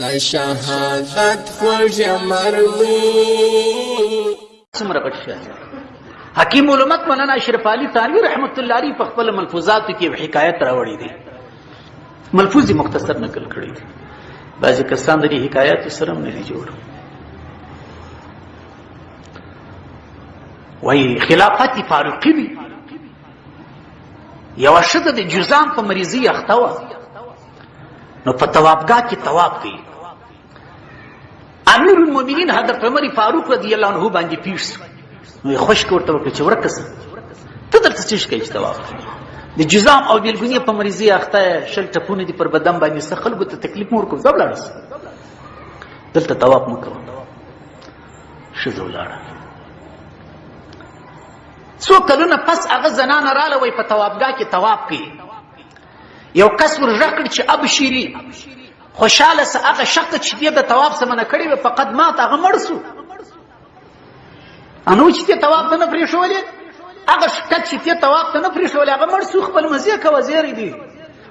د شهادت خوږ مروي څومره غټ شهادت حکیم علمت مولانا اشرف علي ثانوي رحمت الله عليه په خپل ملفوظاتو کې حکایت راوړي دي ملفوظ مختصر نقل کړی دي بعضې کسان د دې حکایاتو سره هم نه دي جوړ وایي خلافت فاروقي وي یوه ښځه د جزام په مریضي اخته وه نو په توابګاه کې تواب کوي امیر المؤمنین حضرت عمر فاروق رضی الله عنه باندې پیښ نو خوش کوته وکړي چې ورکه سي ته درته څه کوي چې تواب د جزام او بیلګونی په مریضي اخته شل ټپونه دي پر بدن باندې څه خلکو ته تکلیف مور کوم زبل رس دلته تواب مکو شزو لاړه څو کلونه پس هغه زنان رااله وي په توابګاه کې تواب کوي یو کس ورغ کړ چې ابشری خوشاله سه هغه شخص چې دې د تواب سمنه کړی و فقط ما ته هغه مړ سو انو چې ته تواب ته نه پرې شولې هغه شکت چې ته تواب ته نه پرې شولې هغه مړ سو خپل مزه کوي زیری دی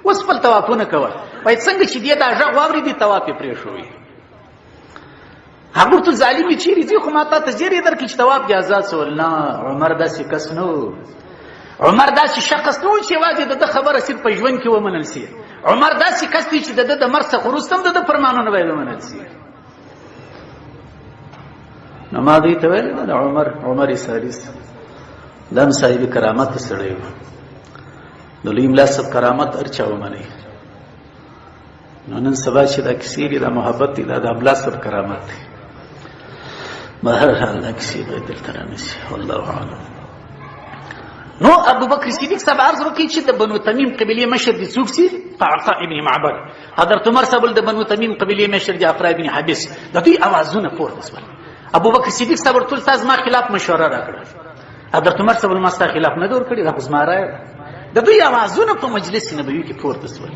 اوس خپل توافونه کوي وای څنګه چې دې دا ژغ واوري دي تواب پرې شوی هغه ورته ظالمي چیرې دي خو ما تا ته زیری درکړي چې تواب دې آزاد سول نه عمر داسې کس نه عمر داسې شخص نه و چې یوازې د ده خبره صرف په ژوند کې ومنل سي عمر داسې کس دی چې د ده د مرګ څخه وروسته هم د ده فرمانونه باید ومنل سي نو ما دوی ته ویل د عمر عمر سالیس دم صاحب کرامت سړی و د لوی ملا صاحب کرامت ارچا ومني نو نن سبا چې دا کیسې دي دا محبت دی دا د ابلا صاحب کرامت دی به هر حال دا کیسې به دلته رانیسي والله اعلم نو ابو بکر صدیق صاحب عرض وکړي چې د بنو تمیم قبیله مشر دي څوک سي طاعقه ابن معبد حضرت عمر صاحب د بنو تمیم قبیله مشر دي افرا ابن حبس د دوی اوازونه پورته شول ابو بکر صدیق صاحب ورته تاسو ما خلاف مشوره راکړه حضرت عمر صاحب ما ستا خلاف نه دور کړی دا خو زما رایه ده د دوی اوازونه په مجلس نبوي کې پورته شول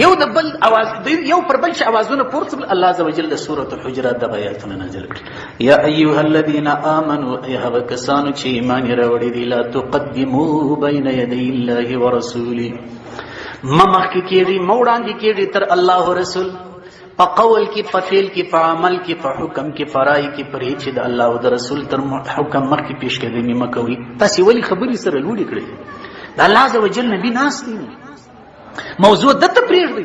یو د بل اواز یو پر بل چې اوازونه پورته شول الله عز وجل د سورۃ الحجرات د آیاتونه نازل کړ یا ایها الذین آمنو ایها کسانو چې ایمان راوړی دی لا تقدمو بین یدی الله ورسوله ممخ کې کېږي موړاندې کېږي تر الله رسول په قول کې په فعل کې په عمل کې په حکم کې په رای کې پر هیڅ د الله او د رسول تر حکم مخکې پیش کېدې نیمه کوي تاسو ولی خبرې سره لوړې کړې د الله عز وجل نبی ناس دی موضوع د ته پرېږدي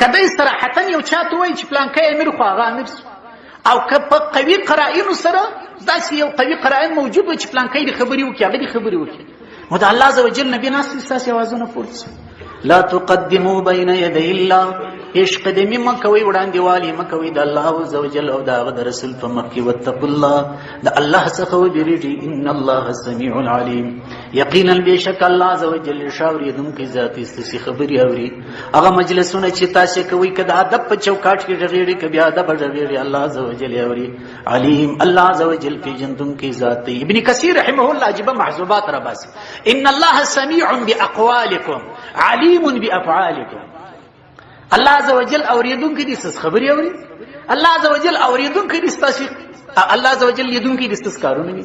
کدی صراحتا یو چاته وایي چې پلان کې امیر خو هغه امیر او که په قوي قرائنو سره داسې یو قوي قرائن موجود و چې پلانکی دې خبرې وکړي هغه دې خبرې وکړي نو د الله عز وجل نبی ناست دي ستاسې اوازونه پورته شي لا تقدمو بین یدی الله هیڅ قدمې مه کوئ وړاندې والي مه کوئ د الله عز وجل او د هغه د رسول په مخ کې واتقوا الله د الله څخه وبېرېږي ان الله سمیع علیم یقینا بېشک الله عز وجل ښه اورېدونکی ذات یې ستاسې خبرې اوري هغه مجلسونه چې تاسو کوي کده ادب په چوکاټ کې غږیږي کبي ادب غږیږي الله عزوجل اوري علیم الله عزوجل په جندون کې ذات دی ابن کثیر رحمه الله عجبه محذوبات را باسي ان الله سميع باقوالکم علیم بافعالکم الله عزوجل اوریدونکو دي څه خبري اوري الله عزوجل اوریدونکو دي ستاسو الله عزوجل لیدونکو دي ستاسو کارونه دي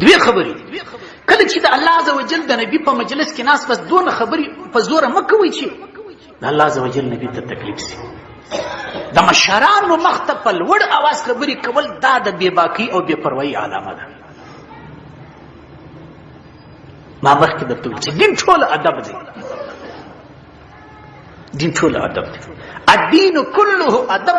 دوی خبرې کله چې د الله عزوجل د نبی په مجلس کې ناس بس دون خبرې په زور مکوي چې د الله عزوجل نبی ته تکلیف سي د مشرانو مخته په لوړ اواز خبرې کول دا د بې باکی او بې پروايي علامه ده ما مخکې درته ویل چې دین ټول ادب دی دین ټول ادب دی الدین كله ادب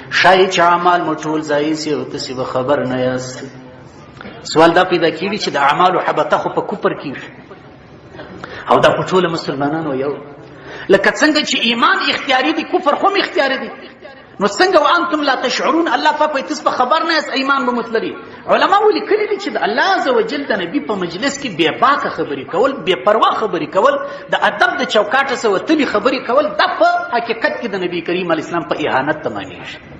شاید چې اعمال مو ټول ځای سي او تاسو به خبر نه یاست سوال دا پیدا کیږي چې د اعمالو حبته خو په کوپر کیږي او دا په ټول مسلمانانو یو لکه څنګه چې ایمان اختیاري دي کفر هم اختیاري دي نو څنګه وانتم لا تشعرون الله پاک وایي تاسو په خبر نه یاست ایمان به مطلبي علماو لیکلي دي چې د الله عزوجل د نبي په مجلس کې بې باکه خبرې کول بې پروا خبرې کول د ادب د چوکاټه سره وتلي خبرې کول دا په حقیقت کې د نبي کریم علیه السلام په اهانت تمامېږي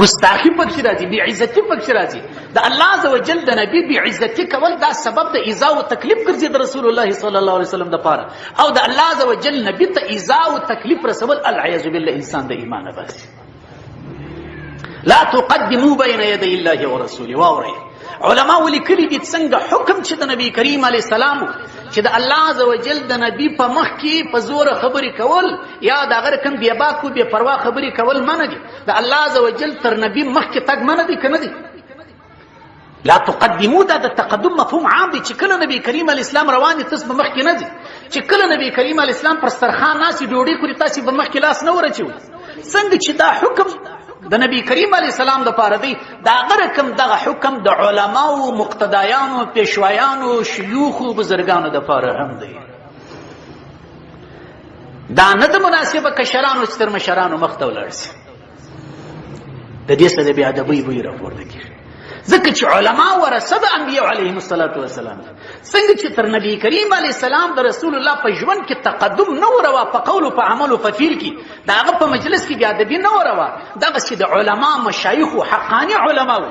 ګستاخی پکې راځي بی عزتی پکې راځي د الله عزوجل د نبی بی عزتی کول دا سبب د ایزا او تکلیف ګرځي د رسول الله صلی الله علیه وسلم د پاره او د الله عزوجل نبی ته ایزا او تکلیف رسول العیاذ بالله انسان د ایمان باسي لا تقدمو بین یدی الله و رسوله واورئ علما ولیکلي دي څنګه حکم چې د نبی کریم علی السلام چې د الله عزوجل د نبی په مخ کې په زور خبرې کول یا د غیر کم بیا باکو بیا پروا خبرې کول منه دي د الله عزوجل تر نبی مخ کې تګ منه دي کنه دي لا تقدمو دا د تقدم مفهوم عام دی چې کله نبی کریم علی اسلام روان دي تاسو به مخکې نه دي چې کله نبی کریم علی اسلام پر سترخان ناسي ډوډۍ کړی تاسو به مخکې لاس نه ورچو څنګه چې دا حکم د نبی کریم علی السلام د پاره دی دا غره کم دغه حکم د علما او مقتدیانو پیشوایانو شيوخ او بزرګانو د پاره هم دی دا نه د مناسبه کشرانو ستر مشرانو مخته ولاړ د دې سره بیا د بوی بوی راپورته کیږي ځکه چې علما ورثه د انبیو علیهم الصلاۃ والسلام څنګه چې تر نبی کریم علی السلام د رسول الله په ژوند کې تقدم نه وروا په قول او په عمل او په فعل کې دا هغه په مجلس کې بیا د بی نه وروا دغه چې د علما مشایخ او حقانی علما وو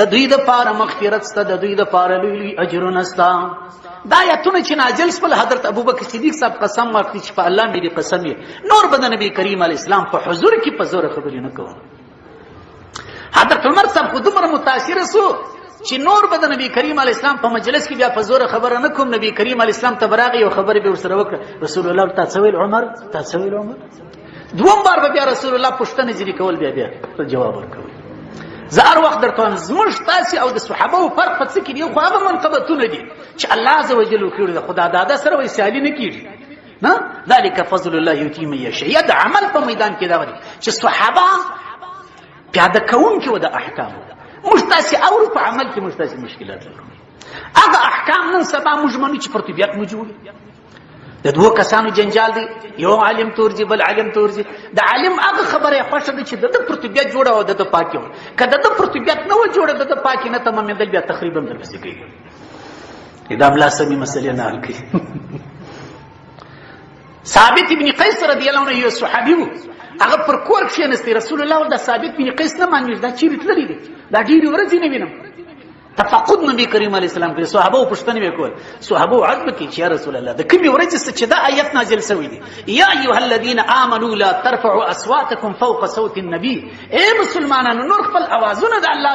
د دوی د پاره مغفرت ست د دوی د پاره لوی لوی اجرونه ست دا آیتونه چې نازل سول حضرت ابوبکر صدیق صاحب قسم ورکړي چې په الله مې دې قسم یې نور به د نبی کریم علی اسلام په حضور کې په زور خبرې نه کوم حضرت عمر صاحب خو دومره متاثر سو چې نور به د نبی کریم علی اسلام په مجلس کې بیا په زور خبره نه کوم نبی کریم علی اسلام ته براغي او خبرې به ورسره وکړه رسول الله تعالی عمر تعالی عمر دوم بار به بیا رسول الله پوښتنه ځینې کول بیا بیا جواب ورکول زه هر وخت درته وایم زموږ ستاسې او د صحابهو فرق په څه کې دی خو هغه منقبتونه دي چې الله عز وجل وکړي د خدا داده سره وایي سیالي نه کېږي نه ذلک فضل الله یؤتي من یشاء د عمل په میدان کې دا وایي چې صحابه پیاده کوونکي و د احکامو موږ تاسې اورو په عمل کې موږ تاسې مشکلات لرو هغه احکام نن سبا موږ منو چې پر طبیعت موږ جوړي د دوه کسانو جنجال دی یو عالم تورځي بل عالم تورځي د عالم هغه خبره خوښه ده چې د پر طبیعت جوړه او د پاکي و کله د پر طبیعت نه و جوړه د پاکي نه تمام دل بیا تخریبا د بس کوي دا بلا سمي مسلې نه حل کوي ثابت ابن قیس رضی الله عنه یو صحابي وو هغه پر کور کښینستی رسول الله د ثابت ابن قیس نه مانوي دا چیرې تللی دی دا ډیره ورځې نه وینم تفقد نبی کریم علیه السلام کې صحابه او پښتنه وکول صحابه عرض وکړي چې یا رسول الله د کومې ورځې څخه چې دا آیت نازل شوی دی یا ایها الذین آمنو لا ترفعوا اصواتکم فوق صوت النبی اے مسلمانانو نور خپل اوازونه د الله